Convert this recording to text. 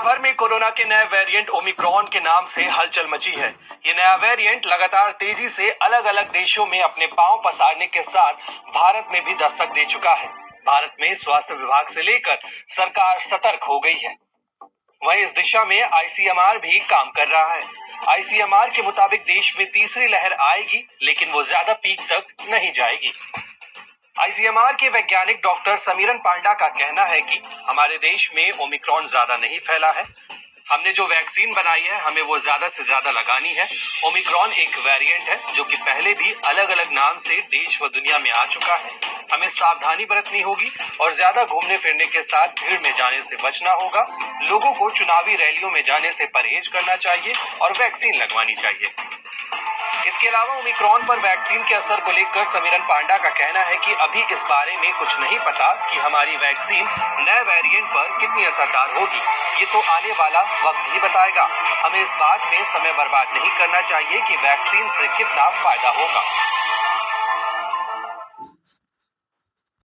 भर में कोरोना के नए वेरिएंट ओमिक्रॉन के नाम से हलचल मची है। ये नया वेरिएंट लगातार तेज़ी से अलग अलग देशों में अपने पाँव पसारने के साथ भारत में भी दस्तक दे चुका है। भारत में स्वास्थ्य विभाग से लेकर सरकार सतर्क हो गई है। वहीं इस दिशा में आईसीएमआर भी काम कर रहा है। आईसीएमआर के मुताबिक देश में तीसरी लहर आएगी, लेकिन वो ज़्यादा पीक तक नहीं जाएगी। आईसीएमआर के वैज्ञानिक डॉक्टर समीरन पांडा का कहना है कि हमारे देश में ओमिक्रॉन ज़्यादा नहीं फैला है। हमने जो वैक्सीन बनाई है, हमें वो ज़्यादा से ज़्यादा लगानी है। ओमिक्रॉन एक वेरिएंट है, जो कि पहले भी अलग अलग नाम से देश व दुनिया में आ चुका है। हमें सावधानी बरतनी होगी और ज़्यादा घूमने फिरने के साथ भीड़ में जाने से बचना होगा। लोगों को चुनावी रैलियों में जाने से परहेज करना चाहिए और वैक्सीन लगवानी चाहिए। इसके अलावा ओमिक्रॉन पर वैक्सीन के असर को लेकर समीरन पांडा का कहना है कि अभी इस बारे में कुछ नहीं पता कि हमारी वैक्सीन नए वेरिएंट पर कितनी असरदार होगी। ये तो आने वाला वक्त ही बताएगा। हमें इस बात में समय बर्बाद नहीं करना चाहिए कि वैक्सीन से कितना फ़ायदा होगा।